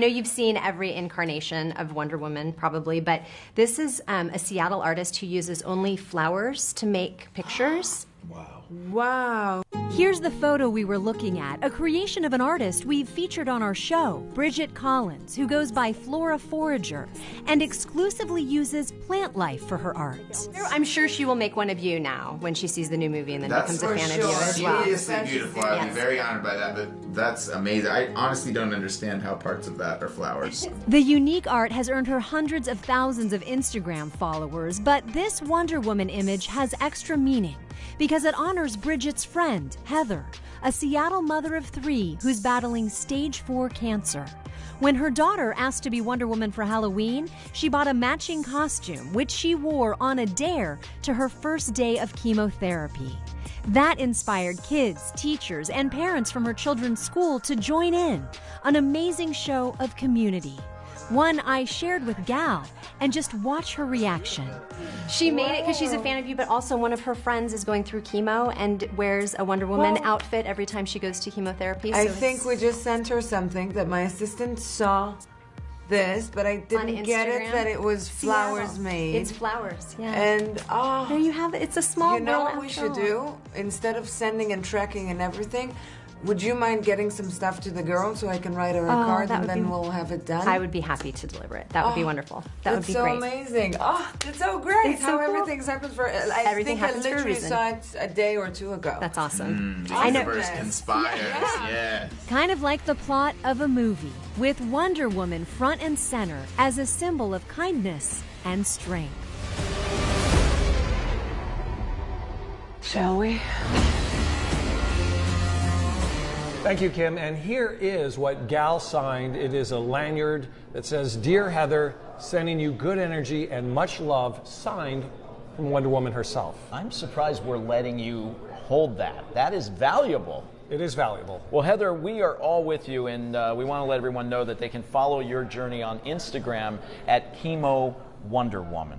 I know you've seen every incarnation of Wonder Woman, probably, but this is um, a Seattle artist who uses only flowers to make pictures. Wow. Wow. Here's the photo we were looking at, a creation of an artist we've featured on our show, Bridget Collins, who goes by Flora Forager and exclusively uses plant life for her art. I'm sure she will make one of you now when she sees the new movie and then That's becomes a fan sure. of you as well. Seriously beautiful. I'd be very honored by that. But that's amazing. I honestly don't understand how parts of that are flowers. The unique art has earned her hundreds of thousands of Instagram followers, but this Wonder Woman image has extra meaning because it honors Bridget's friend, Heather, a Seattle mother of three who's battling stage 4 cancer. When her daughter asked to be Wonder Woman for Halloween, she bought a matching costume, which she wore on a dare to her first day of chemotherapy. That inspired kids, teachers, and parents from her children's school to join in, an amazing show of community. One I shared with Gal and just watch her reaction. She made it because she's a fan of you, but also one of her friends is going through chemo and wears a Wonder Woman Well- outfit every time she goes to chemotherapy. I think we just sent her something that my assistant saw this, but I didn't get it that it was flowers Seattle. made. It's flowers, yeah. And oh, there you have it. It's a small. you know what we should all. do? Instead of sending and tracking and everything, would you mind getting some stuff to the girl so I can write her a Oh, card and then be- we'll have it done? I would be happy to deliver it. That would be Oh, wonderful. That would That's be so great. amazing. Oh, that's so great. It's so How cool. everything's happened for. I Everything think I happens for a literally reason. saw it a day or two ago. That's awesome. Mm, the I know. universe conspires. Yeah. Kind of like the plot of a movie, with Wonder Woman front and center as a symbol of kindness and strength. Shall we? Thank you, Kim. And here is what Gal signed. It is a lanyard that says, Dear Heather, sending you good energy and much love, signed from Wonder Woman herself. I'm surprised we're letting you hold that. That is valuable. It is valuable. Well, Heather, we are all with you, and uh, we want to let everyone know that they can follow your journey on Instagram at Chemo Wonder Woman.